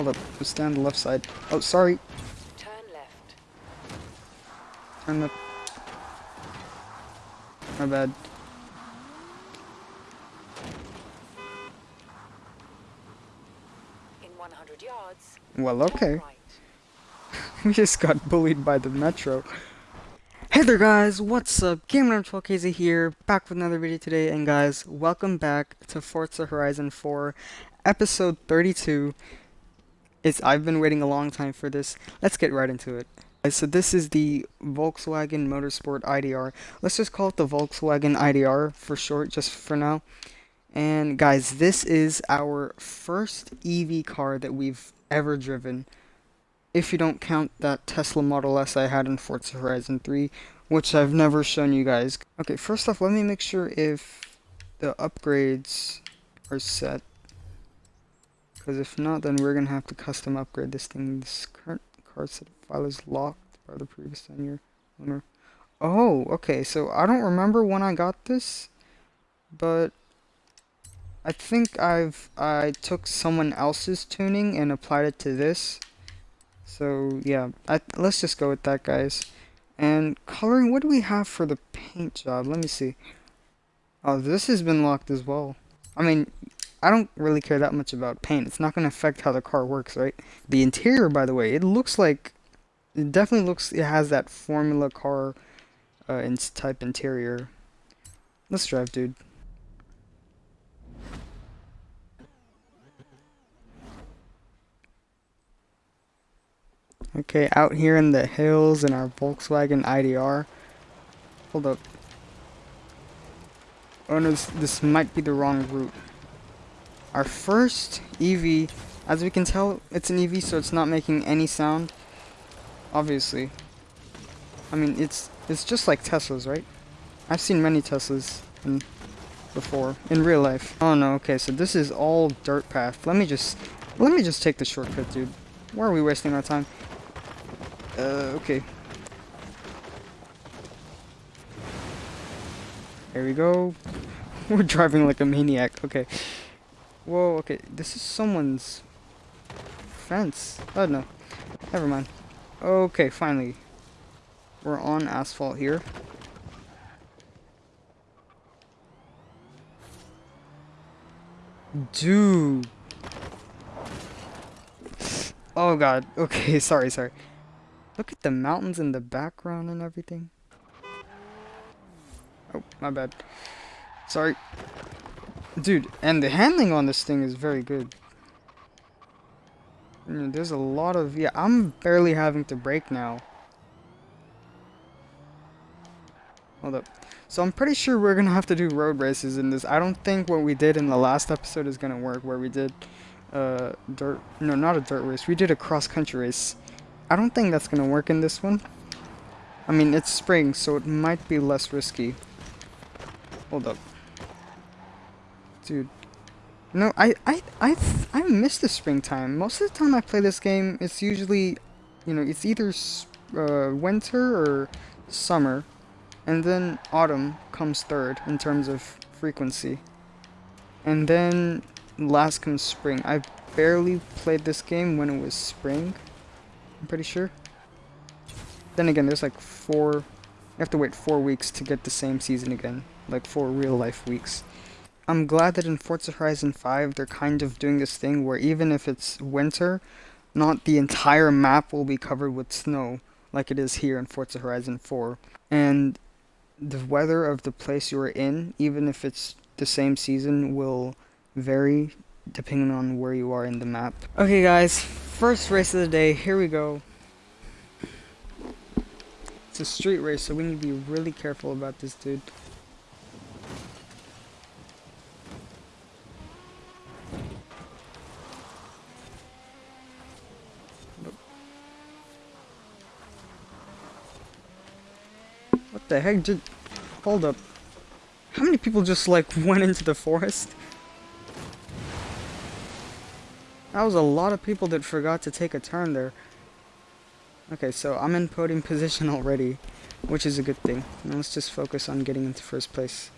Hold up, just stay on the left side. Oh, sorry. Turn left. Turn the... My bad. In 100 yards. Well, okay. Right. we just got bullied by the metro. Hey there guys, what's up? Gamer12KZ here, back with another video today, and guys, welcome back to Forza Horizon 4, episode 32. It's I've been waiting a long time for this. Let's get right into it. Uh, so this is the Volkswagen Motorsport IDR. Let's just call it the Volkswagen IDR for short, just for now. And guys, this is our first EV car that we've ever driven if you don't count that Tesla Model S I had in Forza Horizon 3, which I've never shown you guys. Okay, first off, let me make sure if the upgrades are set. Because if not, then we're going to have to custom upgrade this thing. This current card set file is locked by the previous owner. Oh, okay, so I don't remember when I got this, but I think I've I took someone else's tuning and applied it to this. So yeah, I, let's just go with that, guys. And coloring, what do we have for the paint job? Let me see. Oh, this has been locked as well. I mean, I don't really care that much about paint. It's not going to affect how the car works, right? The interior, by the way, it looks like, it definitely looks, it has that Formula car uh, type interior. Let's drive, dude. Okay, out here in the hills in our Volkswagen IDR. Hold up. Oh no, this, this might be the wrong route. Our first EV, as we can tell, it's an EV, so it's not making any sound. Obviously. I mean, it's it's just like Teslas, right? I've seen many Teslas in, before in real life. Oh no, okay, so this is all dirt path. Let me just let me just take the shortcut, dude. Why are we wasting our time? Uh, okay. There we go. We're driving like a maniac. Okay. Whoa, okay. This is someone's fence. Oh, no. Never mind. Okay, finally. We're on asphalt here. Dude. Oh god. Okay, sorry, sorry. Look at the mountains in the background and everything. Oh, my bad. Sorry. Dude, and the handling on this thing is very good. There's a lot of... Yeah, I'm barely having to brake now. Hold up. So I'm pretty sure we're gonna have to do road races in this. I don't think what we did in the last episode is gonna work, where we did uh dirt no not a dirt race we did a cross country race I don't think that's gonna work in this one I mean it's spring so it might be less risky hold up dude no I I I I miss the springtime most of the time I play this game it's usually you know it's either uh, winter or summer and then autumn comes third in terms of frequency and then last comes spring. I barely played this game when it was spring. I'm pretty sure. Then again, there's like four. You have to wait four weeks to get the same season again, like four real life weeks. I'm glad that in Forza Horizon 5 they're kind of doing this thing where even if it's winter, not the entire map will be covered with snow like it is here in Forza Horizon 4. And the weather of the place you're in, even if it's the same season, will vary depending on where you are in the map. Okay guys, first race of the day, here we go. It's a street race, so we need to be really careful about this dude. What the heck did... Hold up. How many people just like went into the forest? That was a lot of people that forgot to take a turn there. Okay, so I'm in podium position already, which is a good thing. Now let's just focus on getting into first place.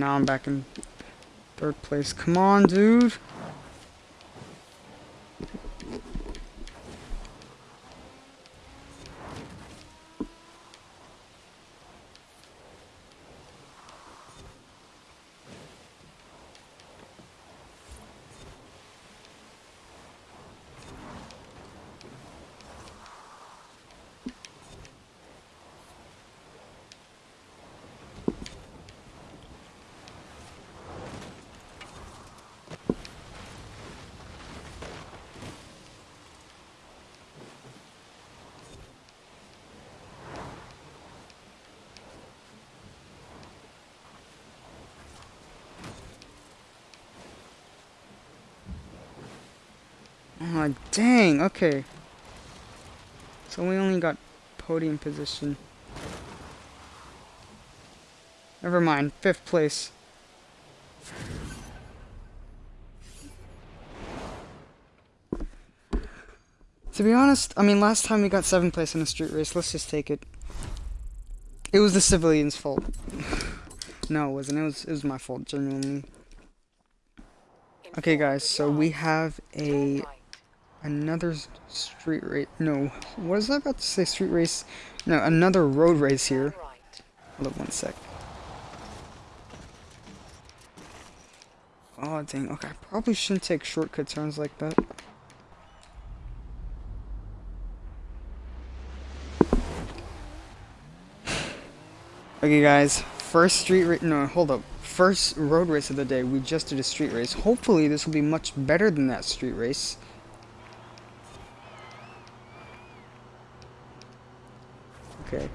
Now I'm back in third place. Come on, dude. Oh, dang. Okay. So we only got podium position. Never mind. Fifth place. To be honest, I mean, last time we got seventh place in a street race. Let's just take it. It was the civilians' fault. no, it wasn't. It was, it was my fault, genuinely. Okay, guys, so we have a. another street race. No, what was I about to say? Street race? No, another road race here. Hold up one sec. Oh dang. Okay, I probably shouldn't take shortcut turns like that. Okay, guys. First street race. No, hold up. First road race of the day. We just did a street race. Hopefully, this will be much better than that street race. Okay.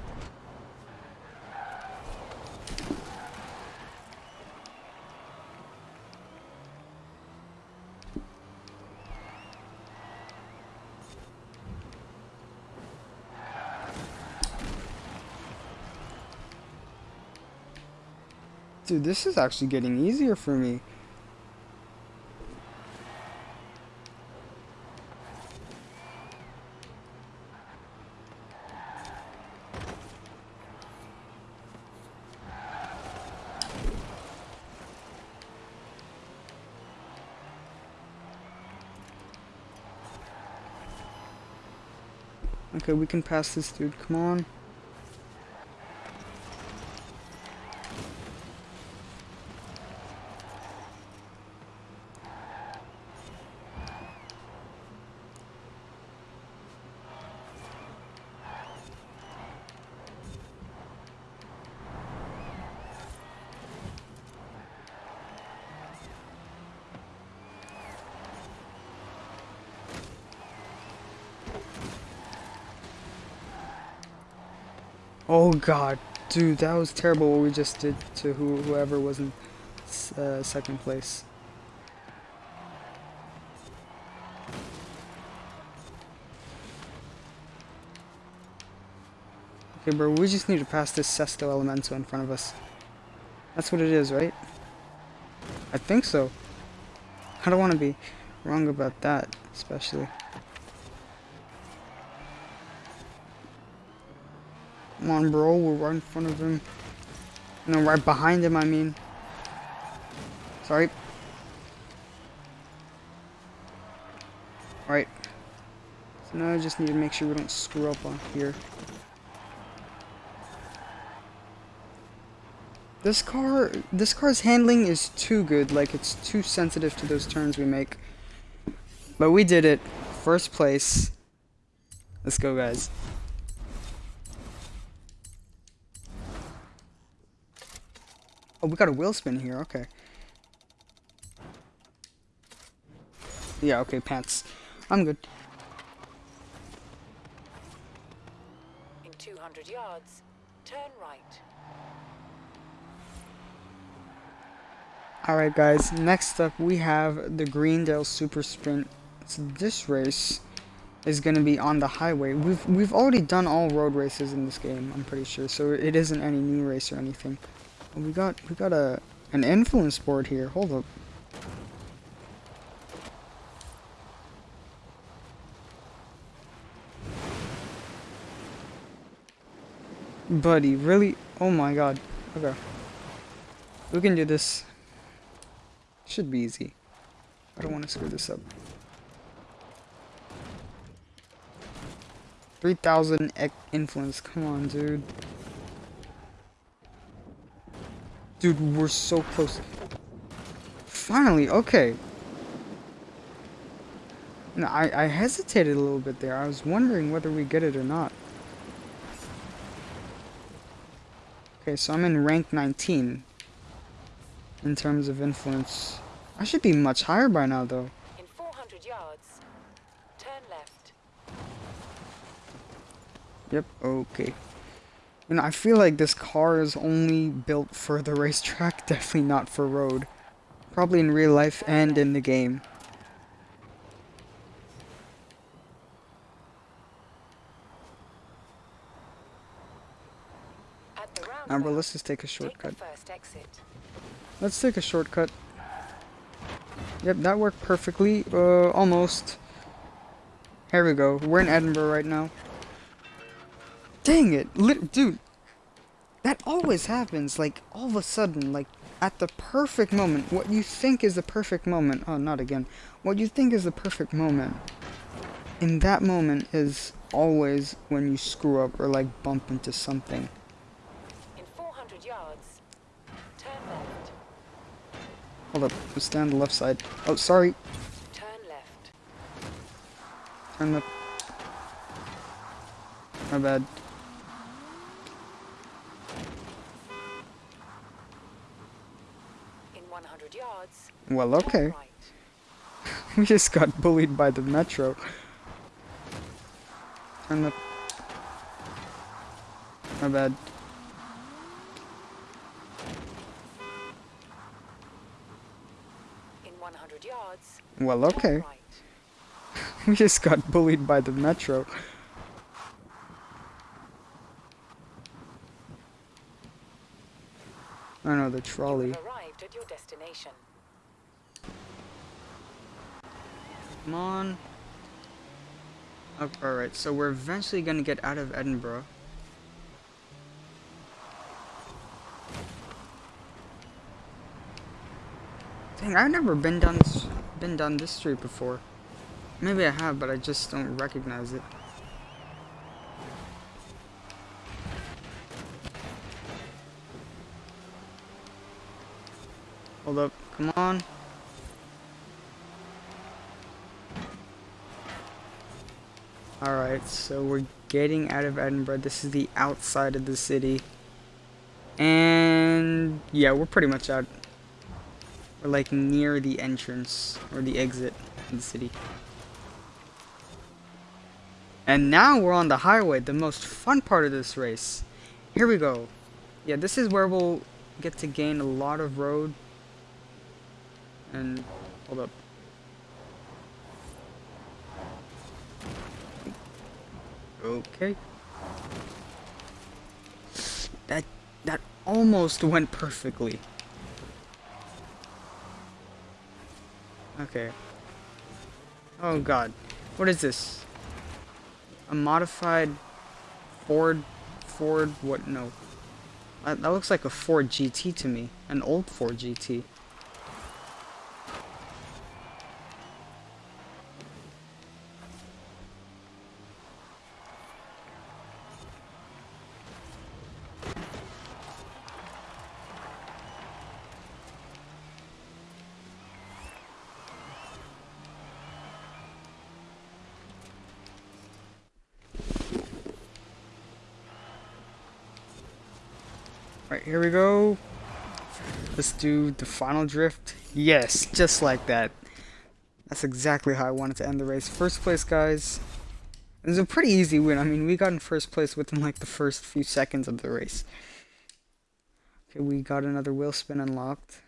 Dude, this is actually getting easier for me. Okay, we can pass this dude. Come on. Oh god, dude, that was terrible what we just did to who whoever was in uh, second place. Okay, bro, we just need to pass this Sesto Elemento in front of us. That's what it is, right? I think so. I don't want to be wrong about that, especially. Come on, bro, we're right in front of him. No, right behind him, I mean. Sorry. Alright. So now I just need to make sure we don't screw up on here. This car, this car's handling is too good. Like, it's too sensitive to those turns we make. But we did it. First place. Let's go, guys. Oh, we got a wheel spin here. Okay. Yeah, okay, pants. I'm good. In 200 yards, turn right. Alright guys, next up we have the Greendale Super Sprint. So this race is gonna be on the highway. We've we've already done all road races in this game, I'm pretty sure, so it isn't any new race or anything. We got we got a an influence board here. Hold up. Buddy, really? Oh my god. Okay. We can do this. Should be easy. I don't want to screw this up. 3000 influence. Come on, dude. Dude, we're so close. Finally, okay. No, I, I hesitated a little bit there. I was wondering whether we get it or not. Okay, so I'm in rank 19 in terms of influence. I should be much higher by now, though. In 400 yards, turn left. Yep, okay. You know, I feel like this car is only built for the racetrack, definitely not for road. Probably in real life and in the game. Now, bro, let's just take a shortcut. the first exit. Let's take a shortcut. Yep, that worked perfectly. Uh, almost. Here we go. We're in Edinburgh right now. Dang it! Lit dude! That always happens, like, all of a sudden, like, at the perfect moment. What you think is the perfect moment. Oh, not again. What you think is the perfect moment. In that moment is always when you screw up or, like, bump into something. In 400 yards, turn left. Hold up. Let's stay on the left side. Oh, sorry. Turn left. Turn the... My bad. In 100 yards, Well, okay. We just got bullied by the metro. Turn the... My bad. In 100 yards, Well, okay. right. We just got bullied by the metro. I know, the trolley. have arrived at your destination. Come on. Oh, Alright, so we're eventually gonna get out of Edinburgh. Dang, I've never been down this been down this street before. Maybe I have, but I just don't recognize it. Hold up, come on. Alright, so we're getting out of Edinburgh. This is the outside of the city. And yeah, we're pretty much out. We're like near the entrance or the exit of the city. And now we're on the highway, the most fun part of this race. Here we go. Yeah, this is where we'll get to gain a lot of road. And hold up. Okay. That that almost went perfectly. Okay. Oh god. What is this? A modified Ford Ford what no. That, that looks like a Ford GT to me. An old Ford GT. Right, here we go. Let's do the final drift. Yes, just like that. That's exactly how I wanted to end the race. First place, guys. It was a pretty easy win. I mean, we got in first place within like the first few seconds of the race. Okay, we got another wheel spin unlocked.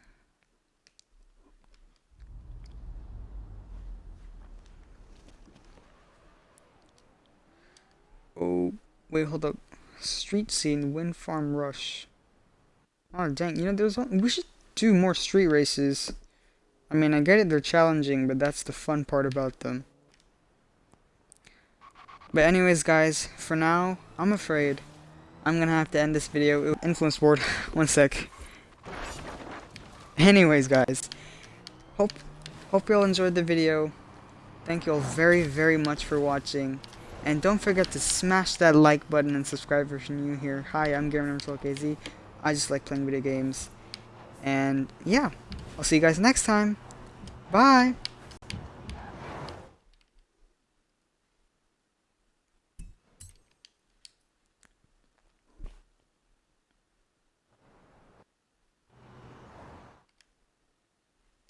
Oh, wait, hold up. Street scene, wind farm rush. Oh dang, you know, there's we should do more street races. I mean, I get it, they're challenging, but that's the fun part about them. But anyways, guys, for now, I'm afraid I'm gonna have to end this video. Influence board, one sec. Anyways, guys, hope, hope you all enjoyed the video. Thank you all very, very much for watching. And don't forget to smash that like button and subscribe if you're new here. Hi, I'm Gamer KZ. I just like playing video games. And yeah, I'll see you guys next time. Bye!